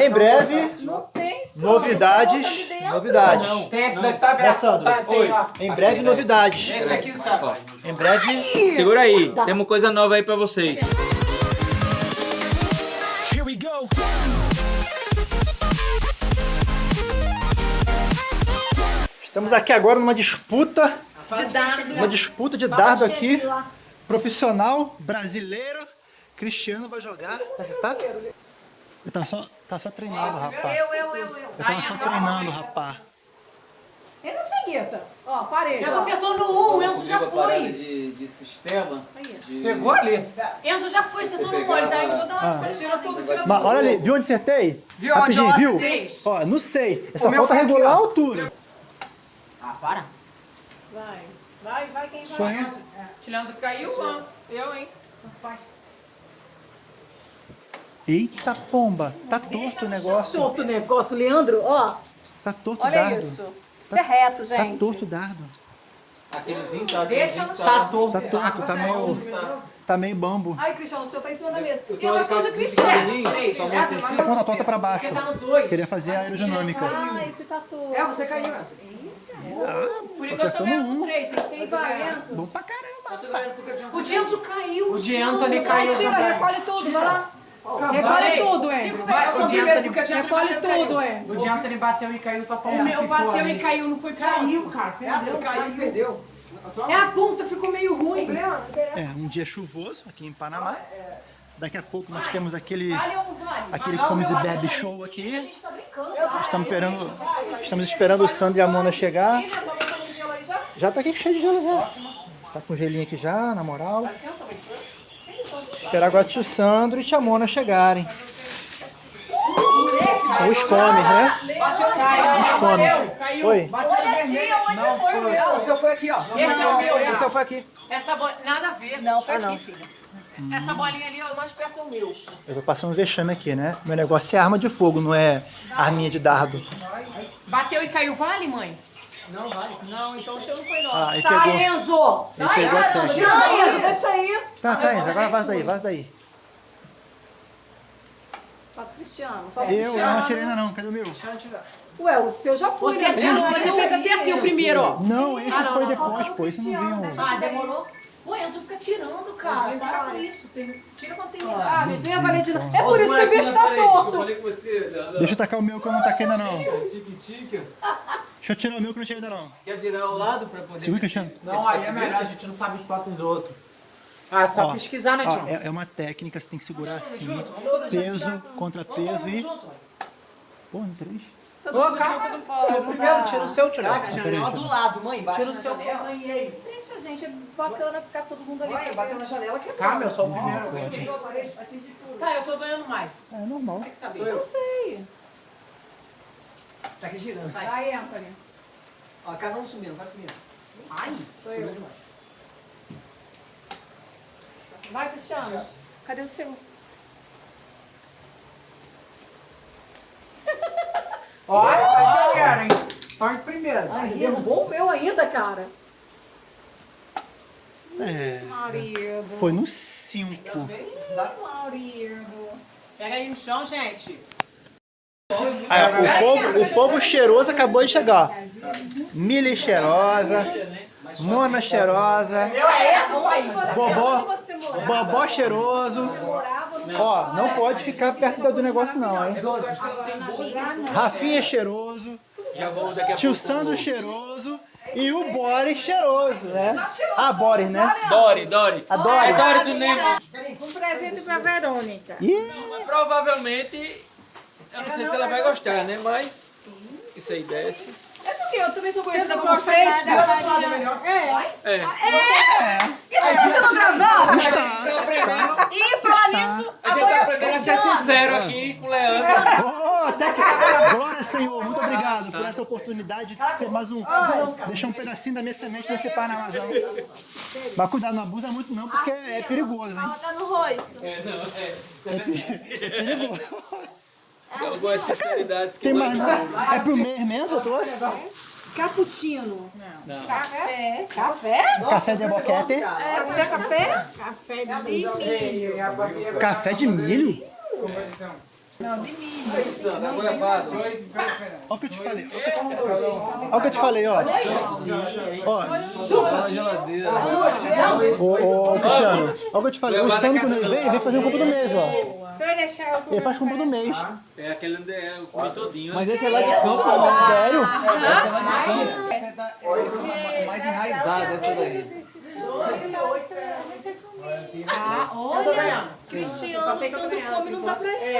Em breve, novidades. Novidades. Não. Tem esse daqui tá aberto. Sandro? Tá, tem, ó. Em breve, novidades. Esse aqui sabe. Em breve, Segura aí, temos coisa nova aí pra vocês. Here we go. estamos aqui agora numa disputa, De dardo. uma disputa de dardo aqui, profissional, brasileiro. Cristiano vai jogar, tá? Eu tava só, tava só treinando, rapaz. Eu, eu, eu, eu. Eu tava só treinando, rapaz. Entra seguida. Ó, parede. Enzo acertou no 1, um, Enzo já foi. De, de sistema. de- Pegou ali. Enzo já foi, acertou no 1, pegava- ele tá indo toda hora. Ah. Tira tudo, tira Mas tudo. olha ali, viu onde acertei? Viu onde Rapidinho, eu viu? acertei? Ó, não sei. É só falta aqui, regular a altura. Ah, para. Vai. Vai, vai quem vai. Sonho. Leandro caiu, ó. Eu, hein. Eita pomba, tá torto o negócio. Torto o negócio, Leandro, ó. Tá torto o Olha dardo. isso. Isso é reto, Tá gente. torto o dardo. Aquelezinho tá. Deixa no Tá torto. Tá torto, tá meio, tá meio bambo. Ai, Cristiano, o seu tá em cima da mesa. Eu eu acho que é do Cristiano. assim. Ponta torta pra baixo. Você tá no 2. Queria fazer a aerodinâmica. Ah, esse tá torto. É, você caiu. Por enquanto eu um. com 3. Você tem Enzo? Bom pra caramba. O Dienzo caiu. O de Anthony caiu Tira, também. recolhe tudo, vai lá. Recolhe tudo, Cinco hein. vezes. Vai, Eu sou o o primeiro porque o Recolhe tudo. O de Anthony bateu e caiu, tá O falando. meu bateu e caiu, não foi. Caiu, cara. Perdeu, caiu, perdeu. É a ponta, ficou meio ruim. É, um dia chuvoso aqui em Panamá. Daqui a pouco nós temos aquele, aquele. Comes e Bebe Show A aqui. gente tá brincando? Estamos esperando, estamos esperando o Sandro e a Mona chegar. Né, já? Já tá aqui cheio de gelo já. Tá com gelinho aqui já, na moral. Esperar agora o tio Sandro e tia Mona chegarem. Os comes, né? Os comes. Oi. Não, foi o seu foi aqui, ó. Esse é o meu, é. O seu foi aqui. Essa nada a ver. Não, foi Ah, aqui, filha. Essa bolinha ali, ó, mais perto é o meu. Eu tô passando vexame aqui, né? Meu negócio é arma de fogo, não é arminha de dardo. Bateu e caiu, vale, mãe? Não, vale. Não, então o seu não foi nosso. Ah, Sai, pegou. Enzo. Pegou a técnica. Sai, Enzo, deixa aí. Tá, tá, Enzo, agora vaza daí, vaza daí. Tá, Cristiano. Eu, eu não atirei ainda não, cadê o meu? Ué, o seu já foi, Você né? atirou, Não, você fez até assim o primeiro, ó. Não, esse Ah, não, foi não, depois, não, pô, esse não Cristiano, vinha. Ah, demorou? Pô, Enzo fica tirando, cara. Para com isso. Tem- Tira quando tem Ah, mas a Valentina. É por isso que o bicho tá torto. Deixa eu tacar o meu que eu não taquei ainda não. Deixa eu tirar o meu que eu não tirei ainda não. Quer virar ao lado pra poder... Segura, Cristiano. Não, aí é melhor, a gente não sabe os pratos do outro. Ah, é só Ó, pesquisar, né, Tião? é, é uma técnica, você tem que segurar assim, peso contra peso e... Pô, no três? Ô, calma. O primeiro, tira o seu, tira. Caraca, a janela do lado, mãe. Bate Tira o seu. janela. Deixa, gente. É bacana ficar todo mundo ali. Olha, bateu na janela que é Calma, eu sou o primeiro. Tá, eu tô ganhando mais. É normal. Tem que saber. Eu sei. Tá aqui girando. Vai. Vai, Anthony. Ó, cada um sumindo, vai sumindo. Ai, Sou eu. demais. Vai, Cristiano. Cadê o seu? Olha, vai pegar, hein? Em primeiro. Ai, derrubou o meu ainda, cara. É, Marido. foi no 5. Marido. Pega aí no chão, gente. O, povo, o povo cheiroso acabou de chegar. Mili cheirosa, Mona cheirosa, Bobó? Bobó cheiroso. Ó, não pode ficar perto do negócio não, hein? Rafinha cheiroso, a tio. Sandro cheiroso e o Boris cheiroso, né? Ah, Boris, né? Dori, Dori. A Dory. Dori do Nemo. Um presente pra Verônica. Ih, Provavelmente, eu não sei se ela vai gostar, né? Mas isso aí desce. É porque eu também sou conhecida como fresca. nada, É. É. Isso aí você não gravou? Tá aprendendo. E falar nisso, A gente tá aprendendo a ser sincero aqui com o Leandro. Até que... Glória, Senhor, muito obrigado por essa oportunidade de ser mais um... Deixar um pedacinho da minha semente nesse Panamazão. Mas cuidado, não abusa muito não, porque é perigoso, hein? tá no rosto. É, não, é. É perigoso. Tem algumas sinceridades que Tem mais não? fundo. É pro mês mesmo, eu trouxe? Cappuccino. Não. Café. Café? Café de boquete. É, café, café? Café de milho. Café de milho? Não, de milho. É. Olha o que eu te falei. Olha o que eu te falei, ó. Ó, ô, ô, Cristiano, olha o que eu te falei. O ele vem fazer um compra do mês, ó. Vai deixar eu Ele faz compra do mês. É aquele onde é, eu comi todinho. Mas esse é lá de campo, ó. Sério? Essa é lá de campo. Essa é da- é mais enraizada, essa daí. Ah, olha. Cristiano, Sandro come não dá pra ele.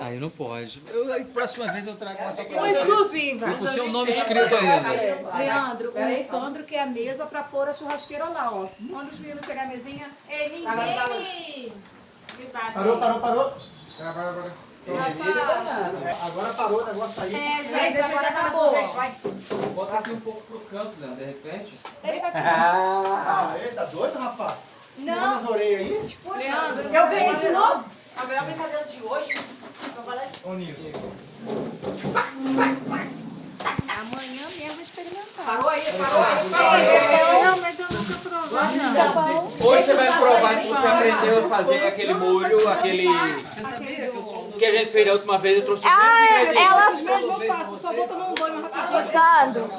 Aí não pode. Eu, aí, próxima vez eu trago uma só pra Uma exclusiva. Com o seu nome escrito ainda. Leandro, o Sandro quer a mesa pra pôr a churrasqueira lá, ó. Manda os meninos pegar a mesinha. É ninguém me bate. Parou, parou, parou. Rapaz. Agora parou o negócio aí. É, gente, agora tá boa. Bota aqui um pouco pro canto, Leandro, de repente. Ah, ele tá doido, rapaz? Não, Nas orelhas aí? Leandro, eu ganhei de novo. A melhor brincadeira de hoje. Amanhã mesmo experimentar. Parou aí, parou aí. Não, mas eu nunca provei, não. Hoje você vai provar se você aprendeu a fazer aquele molho, aquele que a gente fez da última vez. Eu trouxe Ah, ingredientes. ela Esses mesmos eu faço, só vou tomar um banho rapidinho. Sandro,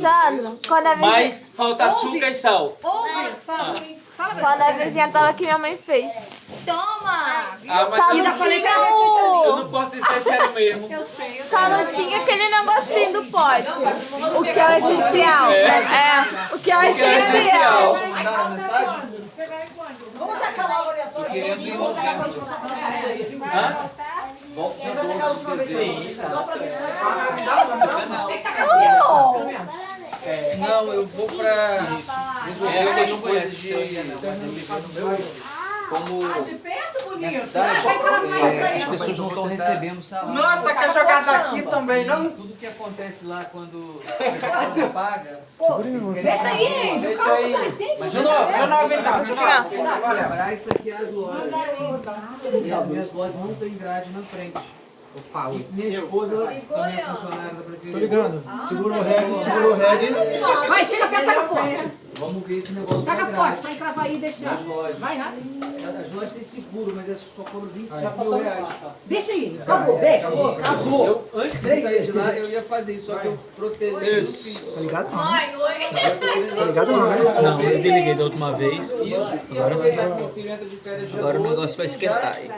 Sandro, quando a Mas falta açúcar e sal. Ouve, fala quando a vizinha tava aqui, minha mãe fez. Toma! Ah, mas Só eu, não falei tinha pra ver se eu o... não posso dizer é sério mesmo. Eu sei, eu sei. Só não tinha aquele negocinho do pote. O que é o essencial. É, o que é o Que é essencial. Vamos tacar lá o orientador. Querendo ir no tempo. Hã? Volta dia 12 de dezembro. É, não, eu vou pra resolver É, umas não coisas de... Como De perto, bonito. cidade, é, as pessoas não estão recebendo salário. Nossa, quer jogar daqui também, não? Tudo que acontece lá quando a não paga. Deixa aí, Índio. Deixa Calma, aí. você não entende? Mas eu não, eu não aguentar, eu não Olha, pra isso aqui é as lojas. E as minhas lojas não tem grade na frente. Opa, E minha esposa também é funcionária da Tô prefeitura. ligando. Segura o reggae, segura o reggae. Vai, chega perto, pega forte. Vamos ver esse negócio Pega forte, pra encravar aí e deixar. Nas lojas. Vai rápido. As lojas têm seguro, mas é só por 25 mil reais. Deixa aí. Acabou, beijo. Acabou. Eu, antes de sair de lá, eu ia fazer isso, só que eu protegi. Isso. Tá ligado não? Ai, oi. Tá ligado não, né? Não, eu desliguei da última vez. Isso, e agora sim. Agora o 12, negócio vai esquentar aí.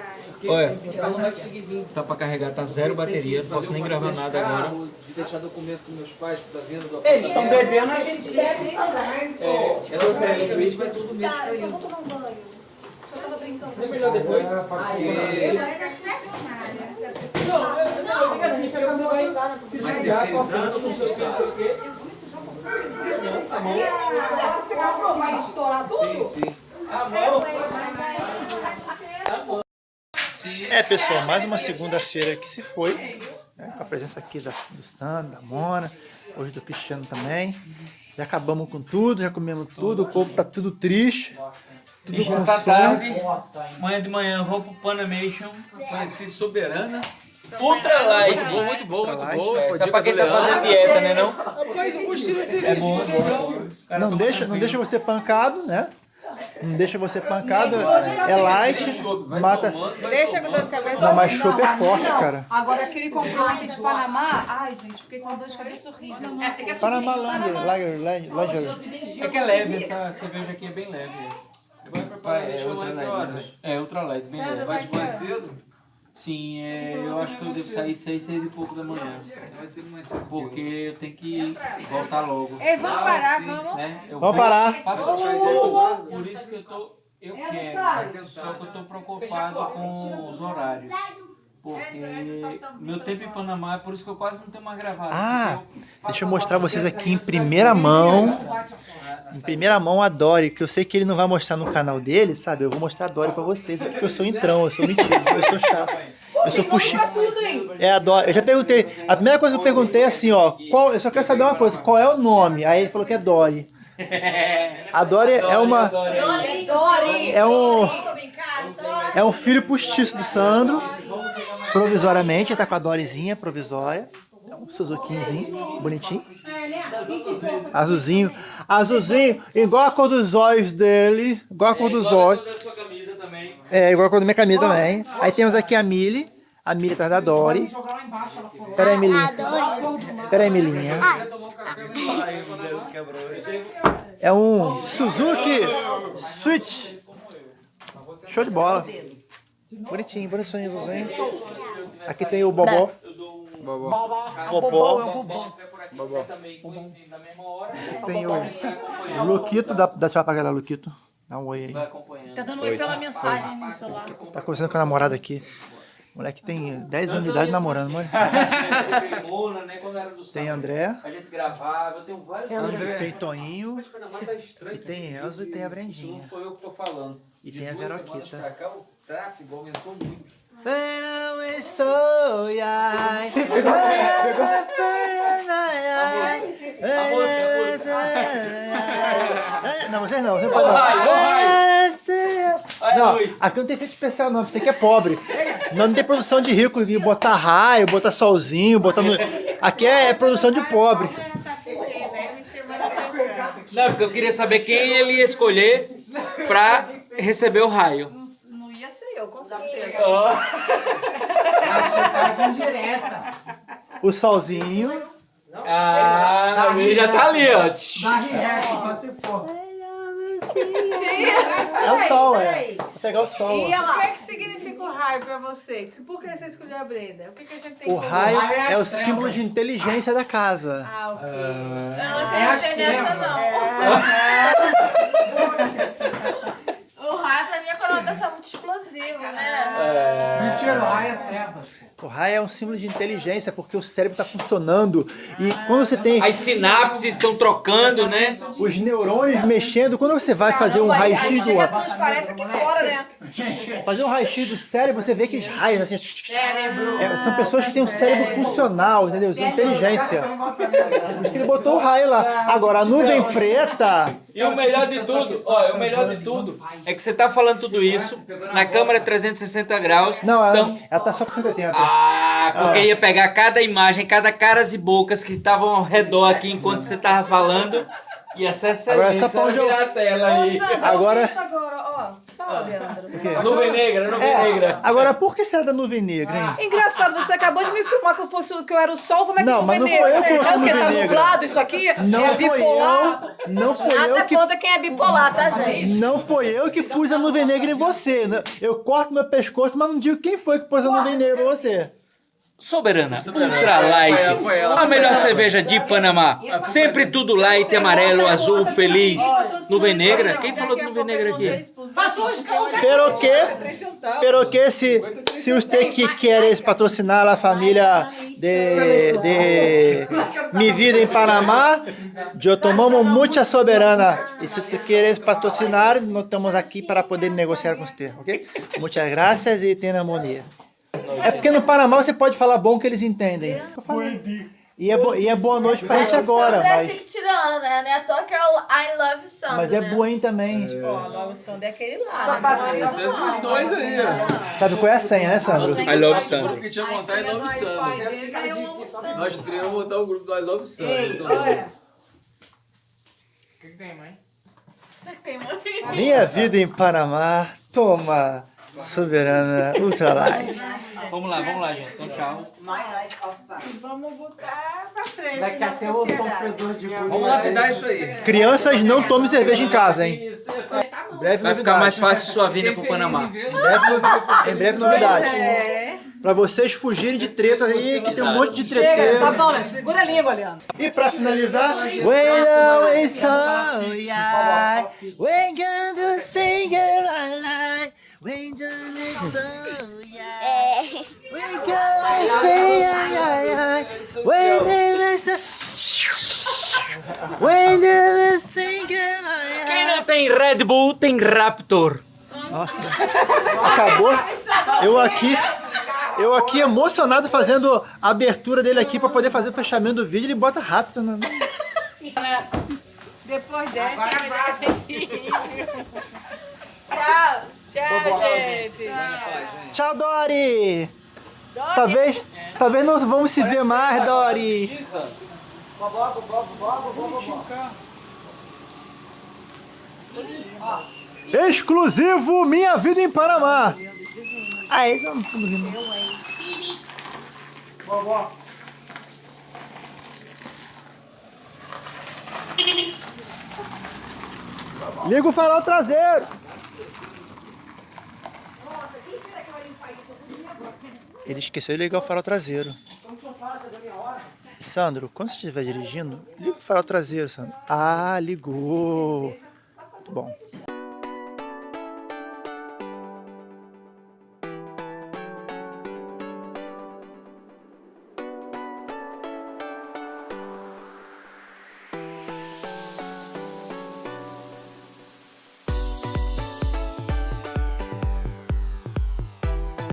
Olha. Então não vai conseguir vir. Tá pra carregar, tá zero bateria, não posso nem gravar nada agora. De deixar documento com meus pais, da venda do Eles estão bebendo, a gente bebe. É, eu praticamente vai todo mês pra ir. tomar um banho. Só tava brincando. É melhor depois, porque... Não, eu- não, fica assim, porque você vai se desligar com a não sei o não sei o quê. Você você comprou, vai estourar tudo? Sim, sim. A mão. É, pessoal, mais uma segunda-feira que se foi. né, com a presença aqui da, do Sandro, da Mona, hoje do Cristiano também. Já acabamos com tudo, já comemos tudo, o povo tá tudo triste. Tudo já com tá tarde. Amanhã de manhã eu vou pro Panamation, conheci Soberana. Ultra light. Muito bom, muito bom, muito light. bom. É dica pra quem tá fazendo dieta, né não? Rapaz, eu gostei desse É bom, é bom. Não deixa, não deixa você pancado, né? Não deixa você pancado. É light, mata. Deixa com dor de cabeça. Não, mas chopp é forte, cara. Agora aquele comprou aqui de Panamá. Ai, gente, fiquei com dor de cabeça horrível. Panamá Lager, Lager, Lager, Lager. É que é leve, essa cerveja aqui é bem leve. essa. Vai preparar, É, deixa eu ultra lá em horas? né? É, ultra light, bem leve. Vai de cedo? Sim, é, eu acho que eu devo sair seis, seis e pouco da manhã. Porque eu tenho que voltar logo. Ei, vamos parar, vamos. Né? Eu Vamos parar. Faço Vamos parte parar. do- Por isso que eu tô. Eu Essa quero. sai. Só que eu tô preocupado com os horários. Porque meu tempo em Panamá é por isso que eu quase não tenho mais gravado. Ah, eu Deixa eu mostrar vocês aqui em primeira mão. Em primeira mão a Dory, que eu sei que ele não vai mostrar no canal dele, sabe? Eu vou mostrar a Dory pra vocês, porque eu sou entrão, eu sou mentiroso, eu sou chato. Eu sou fuxi. É a Dory. Eu já perguntei. A primeira coisa que eu perguntei é assim, ó. Qual, eu só quero saber uma coisa, qual é o nome? Aí ele falou que é Dory. A Dory é uma. É um. É um filho postiço do Sandro. Provisoriamente, ele tá com a Doryzinha provisória. É um Suzukizinho, bonitinho. Azulzinho. Azulzinho, igual a cor dos olhos dele. Igual a cor dos olhos. da sua camisa também. É, igual a cor da minha camisa também. Aí temos aqui a Millie. A Miriam atrás da Dory. Jogar lá embaixo, ela falou. Pera aí, Milinha. Pera aí, Milinha. É um Suzuki Switch. Show de bola. Bonitinho, bonitinho, bonitinho. Aqui tem o Bobó. Popó. Tem o Luquito, dá, dá tchau pra galera, Luquito. Dá um oi aí. Vai acompanhando. Tá dando oi pela mensagem no celular. Tá conversando com a namorada aqui. Moleque tem 10 anos de idade namorando, mano. Mola? Quando era do Tem André, A gente gravava, eu tenho vários tem Toninho, tá estranho. e tem Elzo e tem a Brendinha. sou eu que tô falando. E tem a Veroquita. o tráfego aumentou muito. Não, vocês não, vocês Ô, raio, ô, Olha a Não, luz. aqui não tem efeito especial não, você que é pobre. Não, não tem produção de rico, de botar raio, botar solzinho, botar no... Aqui é, produção de pobre. Não, porque eu queria saber quem ele ia escolher pra receber o raio. Não indireta. O solzinho. Ah, ele já tá ali, ó. Dá react, só se for. É o sol, é. Vou pegar o sol. E ó. O que, é que significa o raio pra você? Por que você escolheu a Brenda? O que, que a gente tem O raio é o símbolo de inteligência da casa. Ah, ok. Eu não É a acreditei nessa, não. Pra mim é uma pessoa é muito explosiva, né? Mentira, lá é trevas. O raio é um símbolo de inteligência porque o cérebro está funcionando. E quando você tem As sinapses estão trocando, né? os neurônios mexendo, quando você vai fazer um raio-x do, aqui fora, né? fazer um raio-x do cérebro, você vê aqueles raios assim. É, são pessoas que têm um cérebro funcional, entendeu? São inteligência. Por isso que ele botou o raio lá. Agora, a nuvem preta. E o melhor de tudo, ó, o melhor de tudo é que você tá falando tudo isso na câmera 360 graus. Não, ela, então, ela tá só com 180. ah, porque ia pegar cada imagem, cada caras e bocas que estavam ao redor aqui enquanto você tava falando. Agora, pra onde eu- virar a tela aí. Agora- Isso agora. Fala, Leandro. Nuvem negra, nuvem É, negra. agora, por que será da nuvem negra, hein? Engraçado, você acabou de me filmar que eu fosse que eu era o sol, como é que Não, eu mas não vou foi eu que É coloquei o quê? Tá nuvem negra. nublado isso aqui? Não é foi bipolar? eu, não foi Nada eu que contra quem é bipolar, tá, gente? Não foi eu que pus a nuvem negra em você. né? Eu corto meu pescoço, mas não digo quem foi que pôs a nuvem negra em você. Soberana, Ultra Light, a melhor cerveja de Panamá. Sempre tudo light, amarelo, azul, feliz. Nuvem negra? Quem falou de nuvem negra aqui? Pero que, pero que se, se usted que quieres patrocinar a família de, de Mi Vida em Panamá, eu tomamos muita soberana. E se tu quieres patrocinar, nós estamos aqui para poder negociar com você, ok? Muitas graças e tenha harmonia. É porque no Panamá você pode falar bom que eles entendem. Eu falei. E é, bo- e é boa noite pra gente agora, é mas, que tirando, né? Não é à toa que é o I Love Sandra, mas é né? boa também. Ó, logo o som é aquele lá. né? Esses dois aí. Sabe qual é a senha, né, Sandro? I love Sandra. que tinha vontade de Love Sandra. Nós três vamos montar o grupo do I Love olha. O que, que tem, mãe? Minha vida em Panamá, toma, soberana, ultralight. Vamos lá, vamos lá, gente. Então, tchau. E vamos botar pra frente. Vai na que ser o sofredor de Vamos lapidar isso aí. Crianças, não tome cerveja em casa, hein? Breve Vai ficar mais fácil sua vinda pro Panamá. Em breve, em breve novidade. É. Pra vocês fugirem de treta aí, que tem um monte de Chega, tá bom, né? Segura a língua, Leandro. E pra finalizar, When away so yeah, when gonna sing it so yeah, sing when Quem não tem Red Bull, tem Raptor. Nossa, acabou. Eu aqui, eu aqui emocionado fazendo a abertura dele aqui pra poder fazer o fechamento do vídeo, ele bota rápido, né? Depois dessa, vai dar jeitinho. Tchau. Tchau, gente. Tchau, Dori! Talvez, talvez não vamos se ver mais, Dori. Exclusivo Minha Vida em Panamá. Ah, esse não tô ouvindo. Vovó. Liga o farol traseiro. Ele esqueceu de ligar o farol traseiro. Sandro, quando você estiver dirigindo, liga o farol traseiro, Sandro. Ah, ligou. Bom.